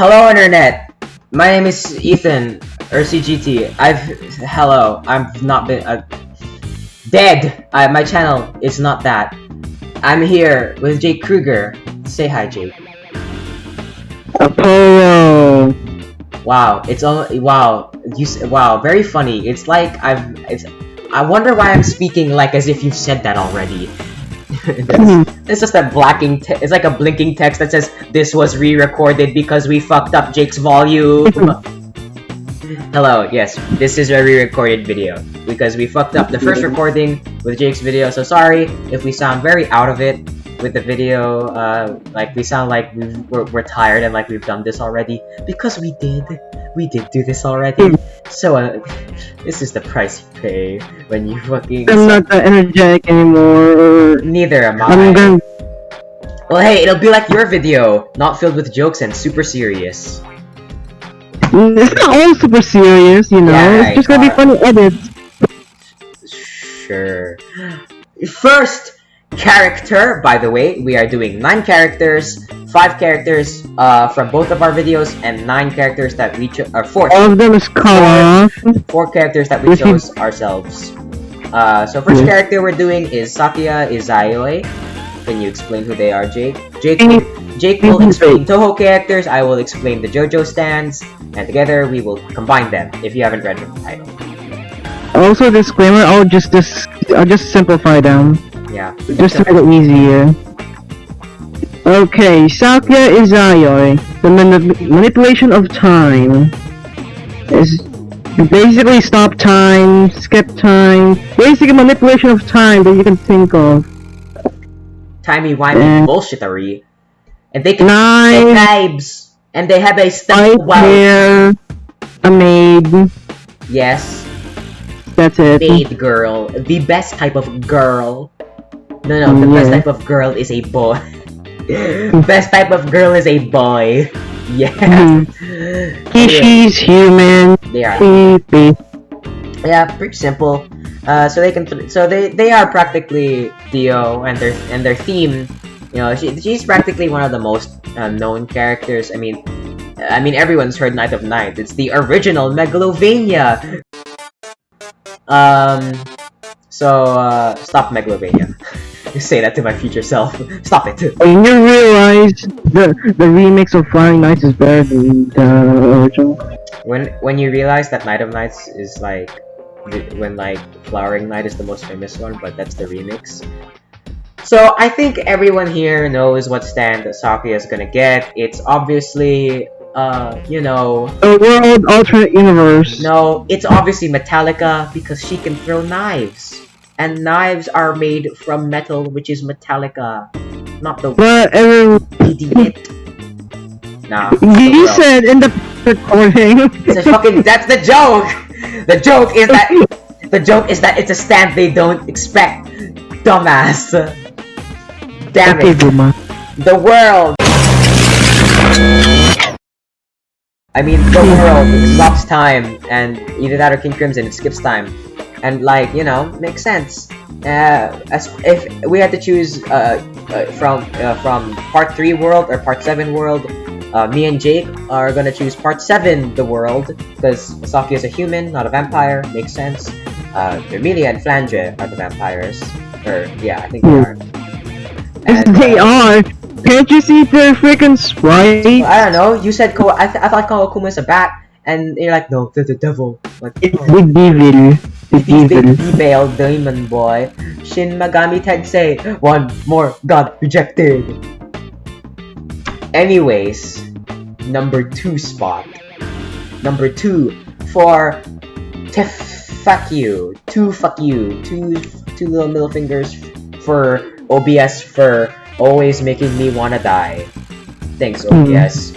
Hello, internet. My name is Ethan or CGT. I've hello. I've not been uh, dead. I, my channel is not that. I'm here with Jake Kruger. Say hi, Jake. Apollo. Wow, it's all wow. You wow, very funny. It's like I've. It's. I wonder why I'm speaking like as if you've said that already. It's- mm-hmm. it's just a blacking. Te- it's like a blinking text that says this was re-recorded because we fucked up Jake's volume. Mm-hmm. Hello, yes, this is a re-recorded video because we fucked up the first mm-hmm. recording with Jake's video. So sorry if we sound very out of it with the video. Uh, like we sound like we've, we're we're tired and like we've done this already because we did. We did do this already. So uh, this is the price you pay when you fucking. I'm not that energetic anymore. Neither am I. I'm gonna. Well, hey, it'll be like your video, not filled with jokes and super serious. It's not all super serious, you know. Yeah, it's just gonna be funny edits. Sure. First character, by the way, we are doing nine characters, five characters uh, from both of our videos, and nine characters that we chose, or four, All of them is off. four characters that we chose ourselves. Uh, so first character we're doing is Sakuya Izayoi. Can you explain who they are, Jake? Jake. Jake will explain Touhou characters. I will explain the JoJo stands, and together we will combine them. If you haven't read the title, Also, disclaimer. I'll just dis. I'll just simplify them, yeah. just to make it easier. Okay, Sakuya Izayoi. The manip- manipulation of time is basically stop time, skip time, basically manipulation of time that you can think of. timey wimey Mm. bullshittery, and they can Nine. knives, and they have a step well. a maid. Yes, That's it. maid girl, the best type of girl. No, no, the best type of girl is a boy. best type of girl is a boy. Yeah. Yeah, she's human. they are. He. Yeah, pretty simple. Uh, so they can, so they they are practically DIO and their and their theme. You know, she, she's practically one of the most uh, known characters. I mean, I mean everyone's heard Night of Night. It's the original Megalovania. Um, so uh, stop Megalovania. Say that to my future self. Stop it. And you realize the the remix of Flying Nights is better than the original. When when you realize that Night of Nights is like when like Flowering Night is the most famous one, but that's the remix. So I think everyone here knows what stand Sakuya is gonna get. It's obviously uh you know The world alternate universe. no, it's obviously Metallica because she can throw knives. And knives are made from metal, which is Metallica, not the everyone, idiot. Nah. you said in the recording. It's a fucking. That's the joke. The joke is that. The joke is that it's a stand they don't expect. Dumbass. Damn okay, it. Boomer. The world. I mean, the world stops time, and either that or King Crimson, it skips time, and like you know, makes sense. Uh, as if we had to choose uh, uh from uh, from part three world or part seven world, uh, me and Jake are gonna choose part seven, the world, because Saki is a human, not a vampire. Makes sense. Uh, Emilia and Flange are the vampires, or yeah, I think they are. And, they uh, are. Can't you see their freaking sprite? I don't know. You said Ko. I, th- I thought Koakuma is a bat, and you're like, no, they're the devil. Like, It's oh, the devil. The big female demon boy. Shin Megami Tensei. One more god rejected. Anyways, number two spot. Number two for to fuck you. Two fuck you. Two two little middle fingers for OBS for always making me wanna die. Thanks. OBS.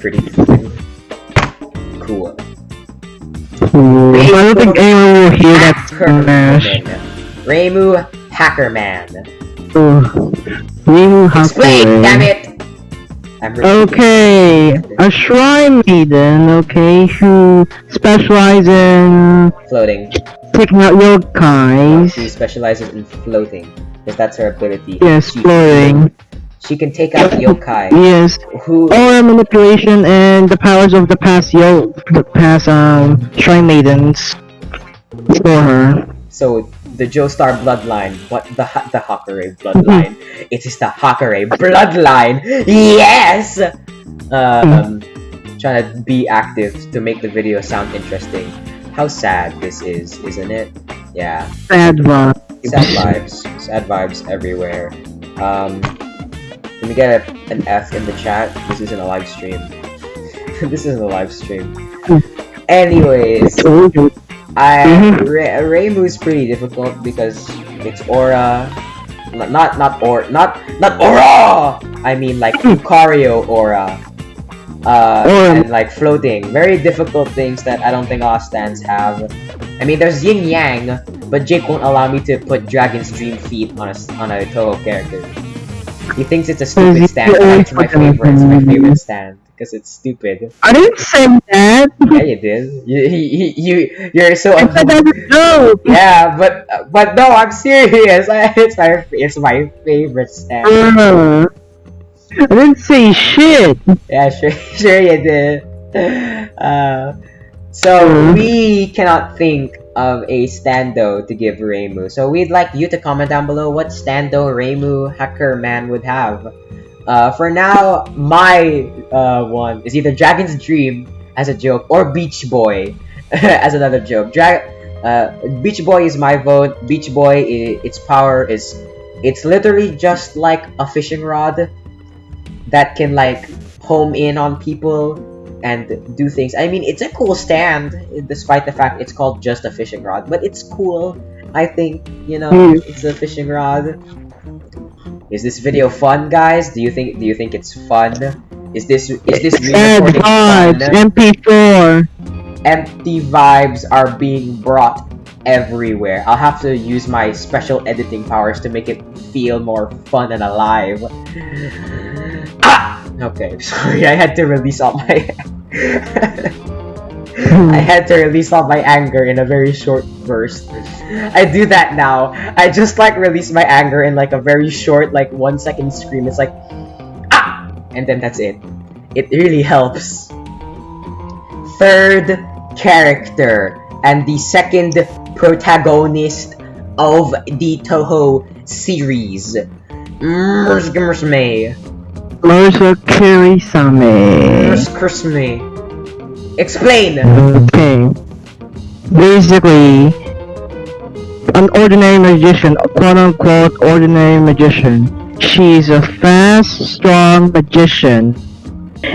Pretty cool. Ooh, I don't think anyone will hear that smash. Hackerman. Uh, Reimu Hackerman. Oh, Explain, damn it! Okay, a shrine maiden, okay, who specializes in Floating. taking out She specializes in floating. Because that's her ability. Yes, She- floating. She can take out yokai. Yes. Who Aura manipulation and the powers of the past yo the past um shrine maidens for her. so the Joestar bloodline. What the the Hakurei bloodline? it is the Hakurei bloodline. Yes. Um, trying to be active to make the video sound interesting. How sad this is, isn't it? Yeah. Sad vibe. Sad vibes. Sad vibes everywhere. Um, let me get a, an F in the chat. This isn't a live stream. this isn't a live stream. Anyways. I Reimu's pretty difficult because it's aura, not not not or not not aura. I mean like Lucario aura, uh, and like floating. Very difficult things that I don't think all stands have. I mean, there's Yin Yang, but Jake won't allow me to put Dragon's Dream feet on a on a Touhou character. He thinks it's a stupid stand. but It's my favorite. It's my favorite stand because it's stupid. I didn't say that. Yeah, you did. You you you you're so. I said that was a joke. Yeah, but but no, I'm serious. It's my it's my favorite stand. Uh, I didn't say shit. Yeah, sure sure you did. Uh, so Mhm. we cannot think of a stando to give Reimu. So we'd like you to comment down below what stando Reimu Hacker Man would have. Uh, for now, my uh, one is either Dragon's Dream as a joke or Beach Boy as another joke. Dra- uh, Beach Boy is my vote. Beach Boy, its power is, it's literally just like a fishing rod that can like home in on people and do things. I mean, it's a cool stand, despite the fact it's called just a fishing rod. But it's cool. I think you know Hmm. it's a fishing rod. Is this video fun, guys? Do you think do you think it's fun? Is this is this vibes. fun? MP4. Empty vibes are being brought everywhere. I'll have to use my special editing powers to make it feel more fun and alive. Okay, sorry, I had to release all my I had to release all my anger in a very short burst. I do that now. I just like release my anger in like a very short, like one second scream. It's like ah, and then that's it. It really helps. Third character and the second protagonist of the Touhou series. Mursgimmersme. Marisa Kirisame. Mursgimmersme. Explain! Okay. Basically, an ordinary magician, a quote unquote ordinary magician. She's a fast, strong magician.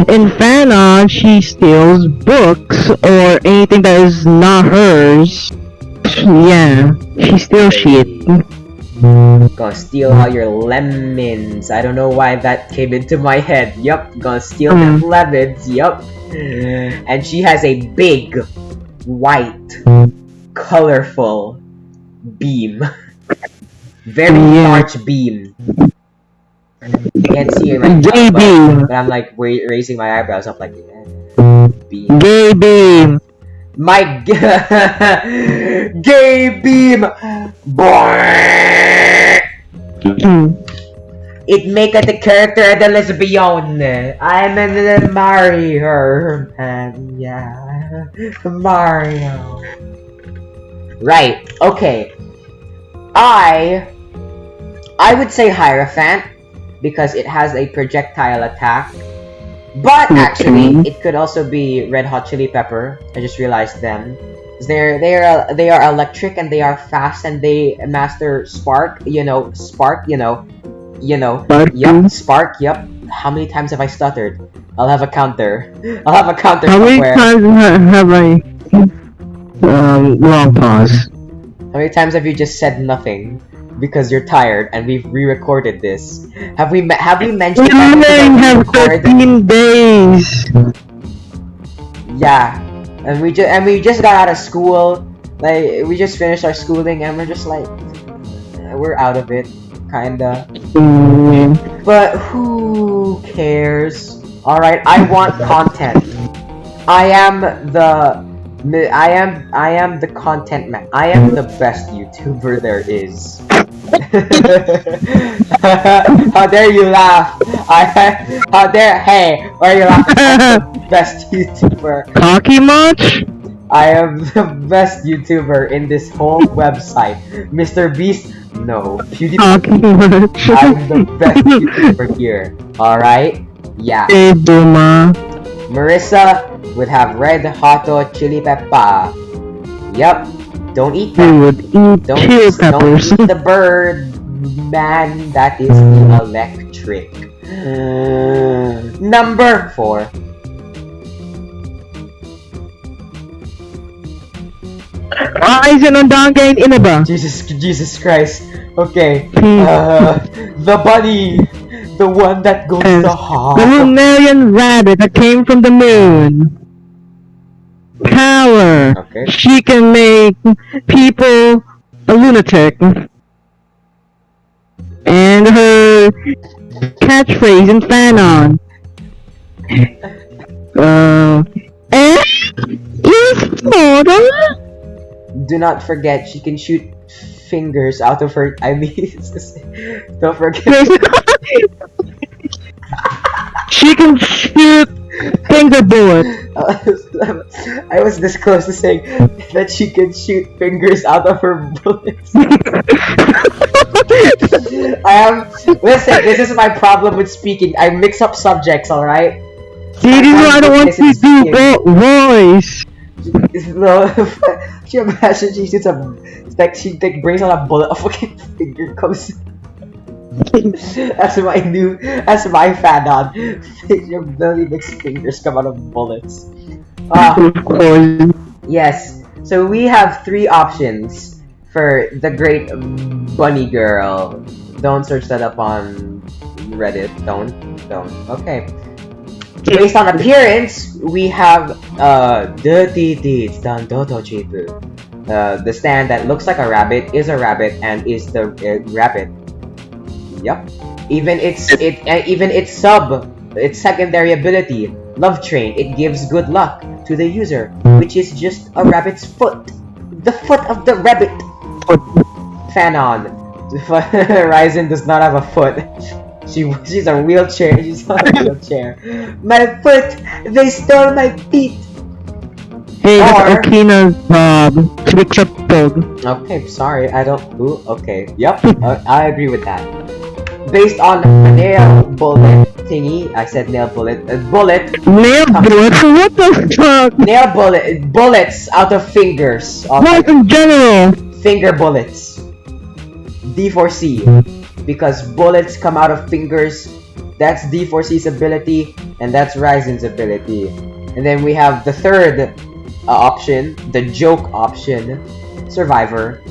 In fan art, she steals books or anything that is not hers. Yeah, she steals shit. Gonna steal all your lemons. I don't know why that came into my head. Yup, gonna steal them hmm. lemons. Yup. And she has a big, white, colorful beam. Very large beam. You can't see it right now, Gay but, but I'm like raising my eyebrows up like yeah. beam. Gay beam. My gay beam. Mm. It make the character the lesbian. I'm marry her, man. Yeah, Mario. Right. Okay. I I would say Hierophant because it has a projectile attack. But actually, Okay. it could also be Red Hot Chili Pepper. I just realized them. They're they are they are electric and they are fast and they master spark. You know, spark. You know, you know. Spark. Yup, spark. Yup. How many times have I stuttered? I'll have a counter. I'll have a counter How many times have I um long pause? How many times have you just said nothing because you're tired and we've re-recorded this? Have we have we mentioned that we have 13 days. Yeah, and we just and we just got out of school. Like we just finished our schooling and we're just like we're out of it, kinda. Mm, But who cares? Alright, I want content. I am the I am I am the content man. I am the best YouTuber there is. how dare you laugh? I how dare hey, why are you laughing? Best YouTuber. Cocky much? I am the best YouTuber in this whole website. Mr. Beast, no. PewDiePie? I'm the best YouTuber here. Alright? Yeah. Hey, Duma. Marissa would have red hot or chili pepper. Yep. Don't eat that. would eat Don't, chili don't peppers. eat the bird, man. That is electric. Number four. Rising on Donkey and Inaba. Jesus, Jesus Christ. Okay. Uh, the bunny, the one that goes Yes. to The. Lunarian rabbit that came from the moon. Power. Okay. She can make people a lunatic. And her catchphrase in Fanon. Uh, eh? Is mortal? Do not forget, she can shoot fingers out of her. I mean, don't forget. she can shoot finger bullets. I was this close to saying that she can shoot fingers out of her bullets. I am. Um, listen, this is my problem with speaking. I mix up subjects, alright? See, this is why I don't want you to do vo- voice. No, you imagine she shoots a. It's like she like, brings out a bullet, a fucking finger comes. that's my new. That's my fan on. Your Billy makes fingers come out of bullets. Ah. Yes. So we have three options for the great bunny girl. Don't search that up on Reddit. Don't. Don't. Okay. Based on appearance, we have uh Dirty Deeds Dan Dodo Chipu. Uh, the stand that looks like a rabbit is a rabbit and is the uh, rabbit. Yep. Even its it uh, even its sub its secondary ability, Love Train, it gives good luck to the user, which is just a rabbit's foot. The foot of the rabbit. Fanon. Reisen does not have a foot. She she's a wheelchair. She's on a wheelchair. My foot. They stole my feet. Hey, Or- Okina's job to be crippled. Okay, sorry. I don't. Ooh, okay. Yep. uh, I agree with that. Based on nail bullet thingy, I said nail bullet. Uh, bullet. Nail bullets? What the fuck? Nail bullet. Bullets out of fingers. of What in general? finger bullets. D4C. Because bullets come out of fingers. That's D4C's ability, and that's Reisen's ability. And then we have the third uh, option, the joke option, Survivor.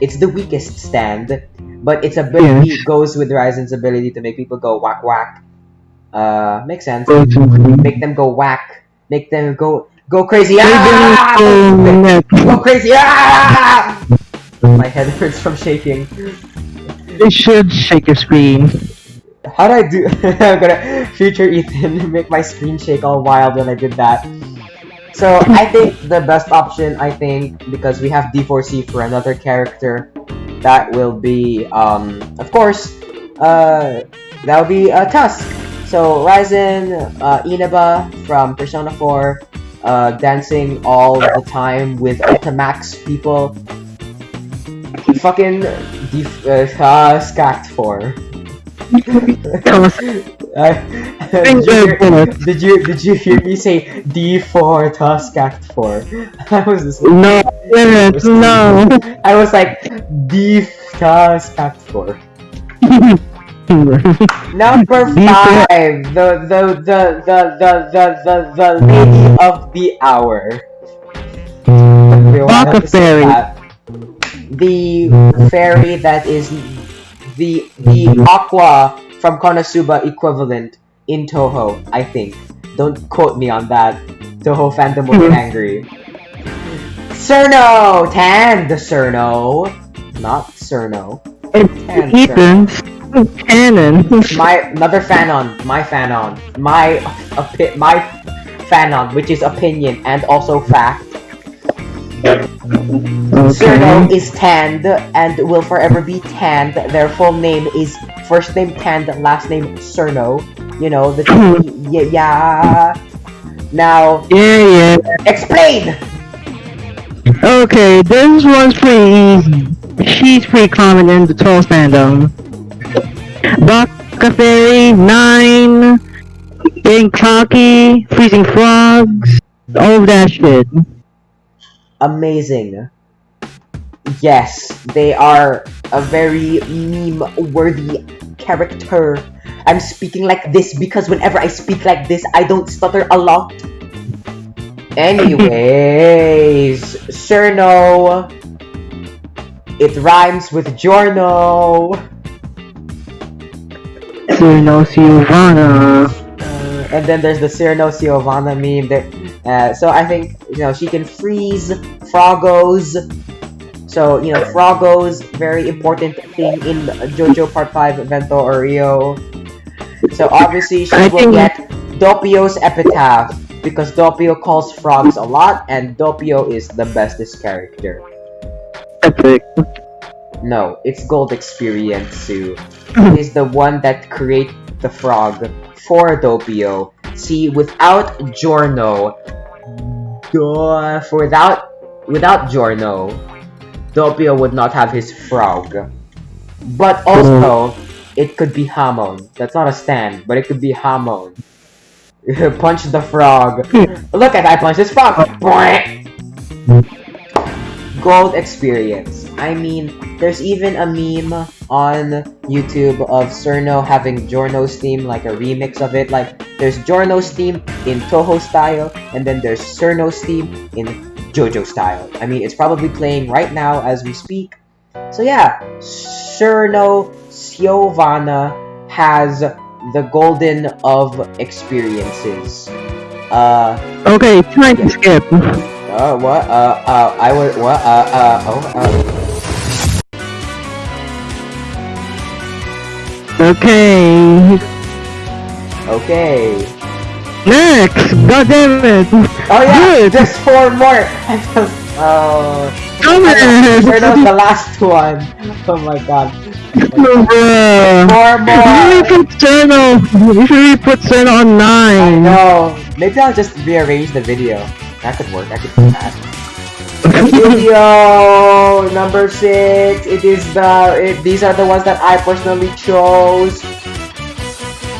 It's the weakest stand, but its ability Yes. goes with Reisen's ability to make people go whack whack. Uh, makes sense. Make them go whack. Make them go go crazy. Ah! Go crazy! Ah! My head hurts from shaking. They should shake your screen. How do I do? I'm gonna future Ethan make my screen shake all wild when I did that. So I think the best option, I think, because we have D4C for another character, that will be, um, of course, uh, that will be uh, Tusk. So Reisen, uh, Inaba from Persona 4, uh, dancing all the time with Ultimax people. Fucking def- uh, Tusk Act 4. Tusk. Uh, did, you hear, did you did you hear me say D4 Tusk Act 4? I was just, No, No. I was like D Tusk Act 4. Number D4. five, the the the the the the the, the lady of the hour. Wait, why Baka not to say fairy. The fairy that is the the aqua from Konosuba equivalent in Touhou, I think. Don't quote me on that. Touhou fandom will get hmm. angry. Cirno! Tan the Cirno! Not Cirno. It's Tan Ethan's cannon. my another fanon, my fanon, my opi- my fanon, which is opinion and also fact. Cirno is tanned and will forever be tanned. Their full name is first name tanned, last name Cirno. You know the hmm. yeah, yeah. Now Yeah, yeah. explain. Okay, this one's pretty easy. She's pretty common in the troll fandom. Baka Fairy, Nine, Getting Cocky, Freezing Frogs, all of that shit. Amazing. Yes, they are a very meme-worthy character. I'm speaking like this because whenever I speak like this, I don't stutter a lot. Anyways, Cirno. It rhymes with Giorno. Cyrano Silvana. Uh, and then there's the Cirno Giovanna meme. There, uh, so I think you know she can freeze Frogos. So you know Frogos, very important thing in JoJo Part Five Vento Aureo. So obviously she I will get Doppio's epitaph because Doppio calls frogs a lot, and Doppio is the bestest character. Epic. No, it's Gold Experience Sue. is the one that create the frog for Doppio. See, without Giorno, duh, for without without Giorno, Doppio would not have his frog. But also, it could be Hamon. That's not a stand, but it could be Hamon. punch the frog. Hmm. Look at I punch this frog. Gold experience. I mean, there's even a meme on YouTube of Cirno having Giorno's theme, like a remix of it. Like, there's Giorno's theme in Touhou style, and then there's Cirno's theme in JoJo style. I mean, it's probably playing right now as we speak. So yeah, Cirno Giovanna has the golden of experiences. Uh, Okay, time to skip. uh, what? Uh, uh, I would, what? Uh, uh, oh, uh, Okay. okay. Next! God damn it! Oh yeah, Good. just four more. Oh, Come uh, sure that was on! the last one. Oh my god. Bruh. Four more. put. You should put on I nine. know. Maybe I'll just rearrange the video. That could work. I could do that. Video number six. It is the. It, these are the ones that I personally chose.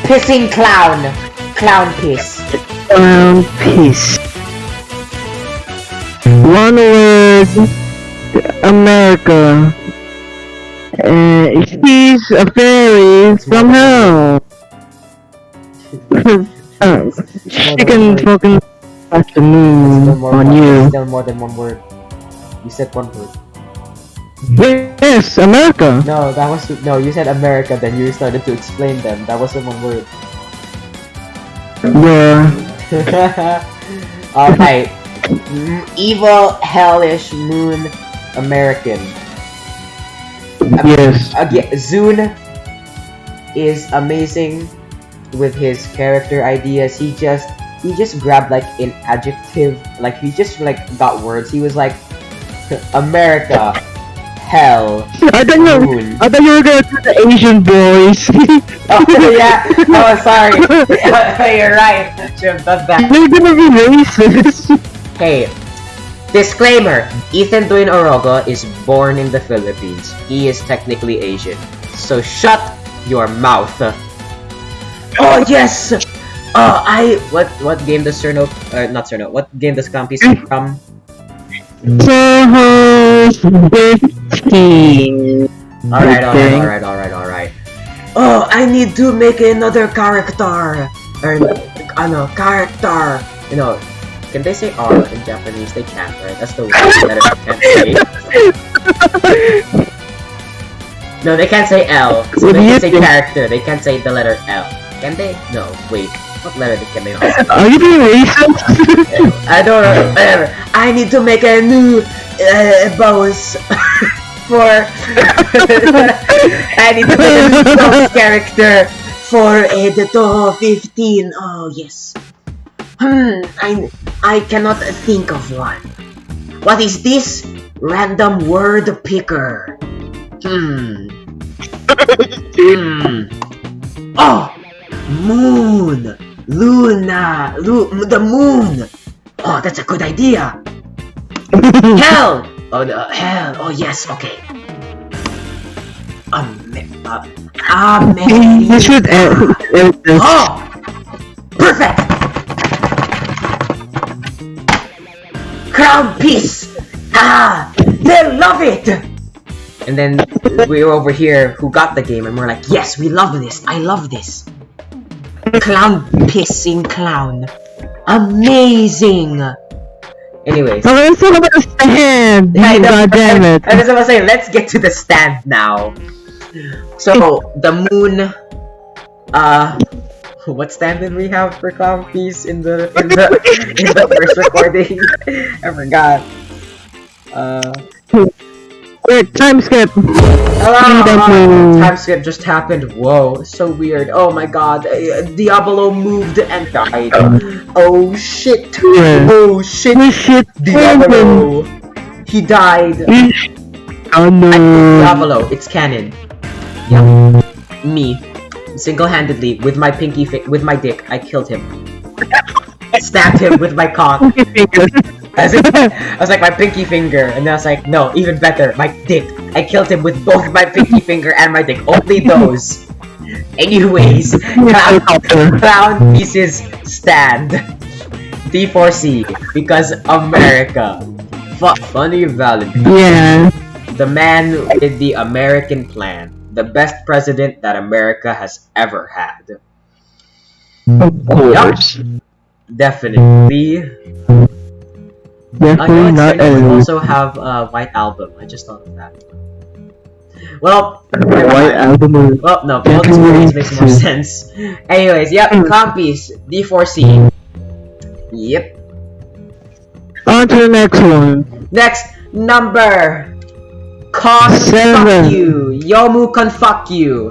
Pissing clown. Clown piss. Um, peace. One word. America. Uh, she's a fairy from hell. uh, she can fucking touch the moon on you. still more than one word. You said one word. Yes, America. No, that was no. You said America, then you started to explain them. That wasn't one word. Yeah. Alright. Mm, Evil, hellish, moon, American. Yes. Uh, Again, ZUN is amazing with his character ideas. He just he just grabbed like an adjective, like he just like got words. He was like America, hell, I thought you. moon. I thought you were gonna do the Asian boys. Oh yeah. Oh sorry. You're right. Should have done that. They're gonna be racist. Hey, disclaimer: Ethan Dwayne Orogo is born in the Philippines. He is technically Asian, so shut your mouth. Oh yes. Uh, I what what game does Cirno? Uh, not Cirno. What game does Campy say from? Touhou 15. Alright, alright, alright, alright, alright. Oh, I need to make another character. Or, ano, character. You know, can they say R in Japanese? They can't, right? That's the one letter they can't say. No, they can't say L. So they can say think? character. They can't say the letter L. Can they? No, wait. What letter can they not? Are you being racist? I don't know. Whatever. I need to make a new uh, boss for. I need to make a new boss character for uh, the Touhou 15. Oh yes. Hmm. I I cannot think of one. What is this? Random word picker. Hmm. Hmm. Oh! Moon! Luna! Lu the moon! Oh, that's a good idea! Hell! Oh, the hell! Oh, yes, okay. Ame uh, America. You should this. Oh! Crown piece! Ah! They love it! And then we were over here who got the game and we're like, yes, we love this. I love this. Clown pissing clown. Amazing! Anyways. It's all about the stand! Yeah, I know. God damn it. I was gonna say, let's get to the stand now. So, the moon, uh, what stand did we have for clown piece in the in the in the first recording? I forgot. Uh, Quick, time skip! hello. Thank. Time skip just happened. Whoa, so weird. Oh my god, uh, Diablo moved and died. Oh shit. Oh shit. Shit Diablo. He died. Oh no. Diablo, it's canon. Yeah. Me, single-handedly, with my pinky fi- with my dick, I killed him. Stabbed him with my cock. As in, I was like my pinky finger, and then I was like, no, even better, my dick. I killed him with both my pinky finger and my dick. Only those. Anyways, clown, clown pieces stand. D4C because America. Fu funny Valentine. yeah. The man with the American plan. The best president that America has ever had. Of course. Definitely. Definitely know not also have a White Album. I just thought of that. Well, White album well, no, both experience makes more sense. Anyways, yep, hmm. copies D4C. Yep. On to the next one. Next, number. Fuck you. Youmu can fuck you.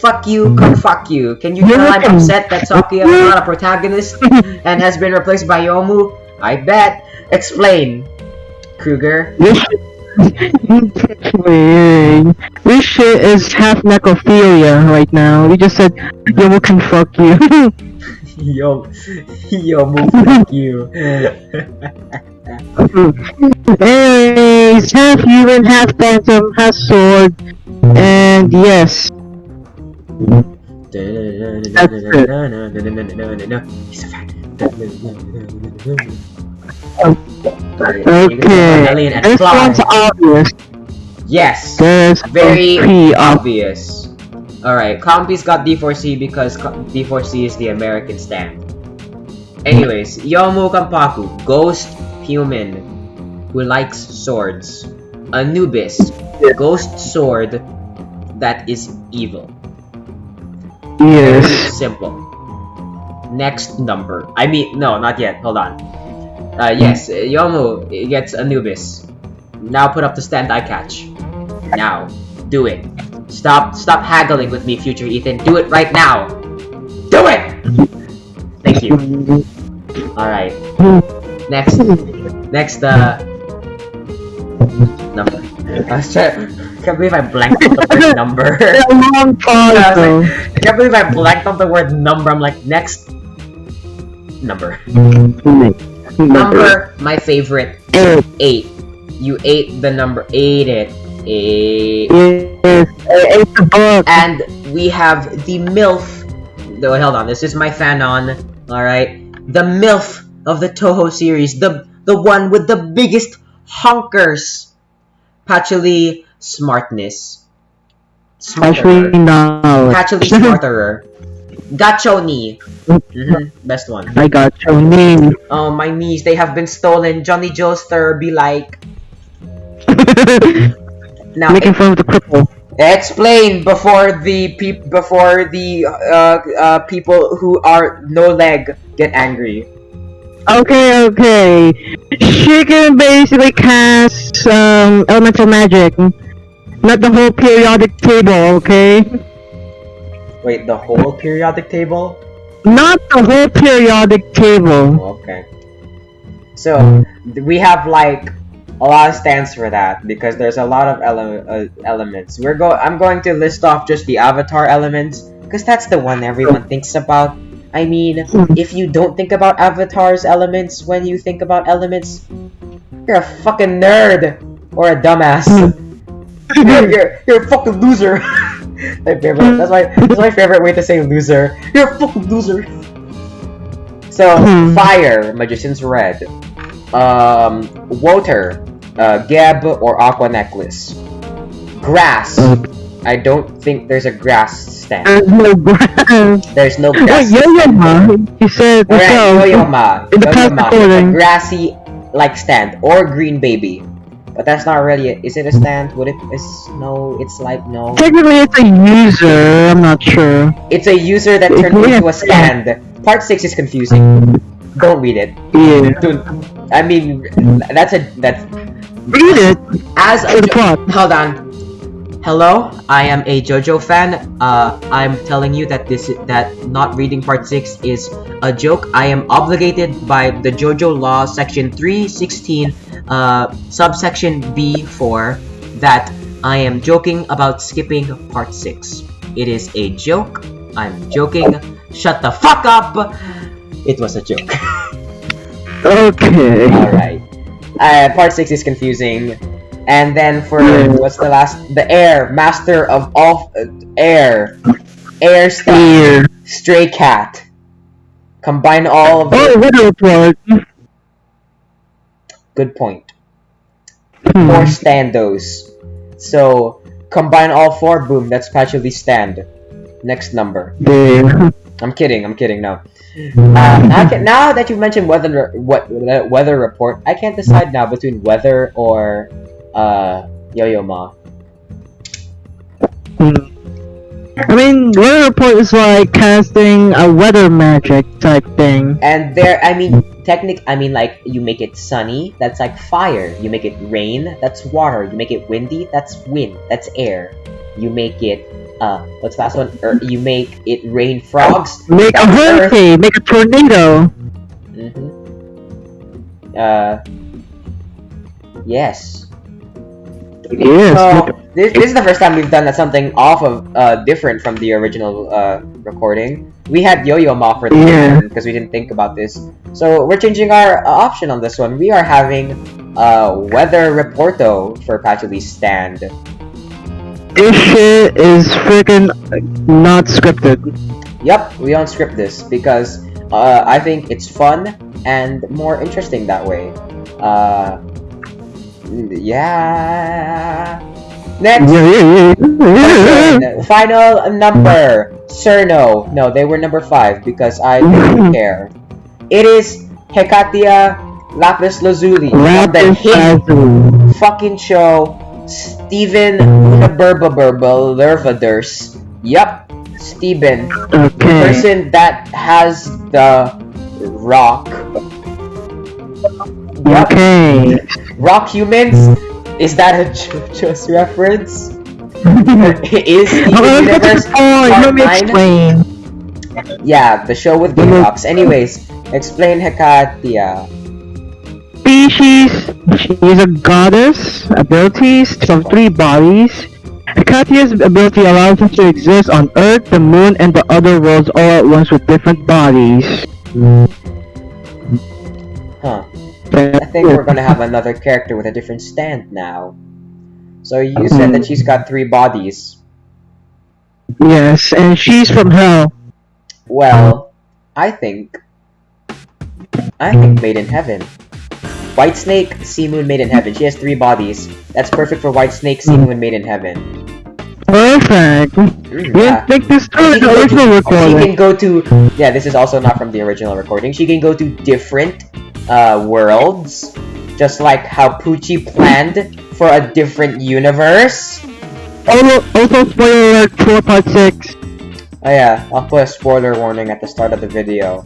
Fuck you, can fuck you. Can you tell I'm upset that Sakuya is not a protagonist and has been replaced by Youmu? I bet. Explain. Kruger. This shit is half necrophilia right now. We just said Youmu can fuck you. Yo, Youmu, fuck you. Anyways, half human, half phantom, half sword, and yes. He's a fat. Okay. This one's obvious. Yes. This Very obvious. obvious. Alright, Compi's got D4C because D4C is the American stand. Anyways, Youmu Konpaku, ghost human who likes swords. Anubis, ghost sword that is evil. Yes. simple. Next number. I mean, no, not yet. Hold on. Uh, yes, Youmu gets Anubis. Now put up the stand I catch. Now, do it. Stop, stop haggling with me, future Ethan. Do it right now. Do it. Thank you. All right. Next, next, uh, number. I was trying. Can't believe I blanked on the word number. Long pause I was like, I can't believe I blanked on the word number. I'm like, next number. Number, my favorite, Eight. eight. You ate the number, ate it. Eight. Yes. It's a book. And we have the MILF. No, hold on. This is my fanon. Alright. The MILF of the Touhou series. The the one with the biggest honkers. Patchouli smartness. Smarterer. no. Patchouli smarterer. Gachoni. hmm Best one. I got your name. Oh, my knees, they have been stolen. Johnny Joestar be like. Now, Making fun of the cripple. explain before the peop before the uh, uh, people who are no leg get angry. Okay, okay. She can basically cast um elemental magic. Not the whole periodic table, okay? Wait, the whole periodic table? Not the whole periodic table. Oh, okay. So we have like a lot of stands for that because there's a lot of ele- uh, elements. We're go. I'm going to list off just the avatar elements because that's the one everyone thinks about. I mean, if you don't think about avatars elements when you think about elements, you're a fucking nerd or a dumbass. you're, you're, you're a fucking loser. my favorite. That's my that's my favorite way to say loser. You're a fucking loser. So Hmm. fire, magician's red. Um, water, uh, Geb or Aqua necklace. Grass. I don't think there's a grass stand. There's no grass. There's no grass. Yo-Yo-Ma, he said Alright. Yo-Yo-Ma. in the past recording. A grassy like stand or green baby. But that's not really it. Is it a stand? Would it is no, it's like no. Technically, it's a user. I'm not sure. It's a user that turned into a a stand. Part six is confusing. Don't read it. Yeah. Don't. I mean, that's a that's Read it as a plot. hold on. Hello, I am a JoJo fan. Uh, I'm telling you that this that not reading part six is a joke. I am obligated by the JoJo law, section three sixteen, uh, subsection B four, that I am joking about skipping part six. It is a joke. I'm joking. Shut the fuck up. It was a joke. Okay. Alright. Uh, part 6 is confusing. And then for, what's the last? The air. Master of all, uh, air. Air star. Stray cat. Combine all of Oh, report. good point. Hmm. Four standos. So, combine all four, boom, that's Patchouli stand. Next number. There. I'm kidding, I'm kidding, no. Uh, now, ca- now that you mentioned weather, what uh, weather report, I can't decide now between weather or uh, Yo-Yo Ma. Hmm. I mean, weather report is like casting a weather magic type thing. And there, I mean, technic, I mean, like you make it sunny, that's like fire. You make it rain, that's water. You make it windy, that's wind, that's air. You make it, uh, what's the last one? Er, you make it rain frogs. Make a that's earth. hurricane. Make a tornado. Mm-hmm. Uh, yes. Yes. So this, this is the first time we've done something off of uh different from the original uh recording. We had Yo-Yo Ma for this Yeah. because we didn't think about this. So we're changing our uh, option on this one. We are having uh weather reporto for Patchouli's stand. This shit is freaking not scripted. Yep, we don't script this because uh I think it's fun and more interesting that way. Uh yeah. Next Final number. Cirno. No, they were number five because I didn't care. It is Hecatia Lapis Lazuli from the hit fucking show Steven Lervaders. Yup, Steven. The person that has the rock. Yup, Okay. Rock humans. Is that a JoJo's reference? is Steven Oh, Universe the part Let me explain. Yeah, the show with Game Rocks. Anyways, explain Hecatia. Species. She is a goddess. Abilities of three bodies. Hecatia's ability allows her to exist on Earth, the Moon, and the other worlds all at once with different bodies. Huh. I think we're gonna have another character with a different stand now. So you said that um, she's got three bodies. Yes, and she's from Hell. Well, I think. I think Made in Heaven. White Snake, C-Moon, Made in Heaven. She has three bodies. That's perfect for White Snake, Sea mm. Moon, Made in Heaven. Perfect. Mm, yeah. this through She can the go original to- She can go to. Yeah, this is also not from the original recording. She can go to different uh, worlds, just like how Pucci planned for a different universe. Also, also spoiler alert for part 6. Oh yeah, I'll put a spoiler warning at the start of the video.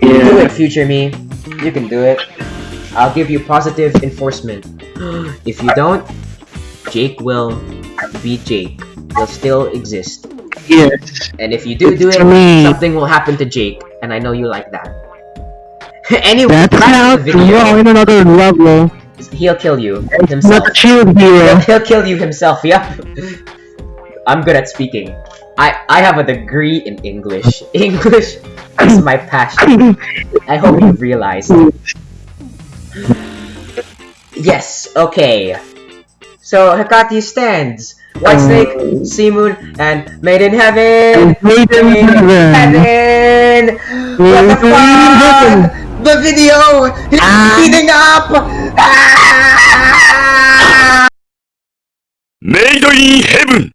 Do it, future me. You can do it. I'll give you positive enforcement. if you don't, Jake will be Jake. Will still exist. Yes. And if you do do it, me. something will happen to Jake, and I know you like that. anyway, That back to sounds the video. wrong in another level. He'll kill you It's himself. not shield He'll, he'll kill you himself. Yep. I'm good at speaking. I I have a degree in English. English is my passion. I hope you realize. Yes. Okay. So Hecate stands. White mm. Snake, C-Moon, and Made in Heaven! Made in Heaven! heaven. What the fuck? The video is ah. speeding up! Ah. Made in Heaven!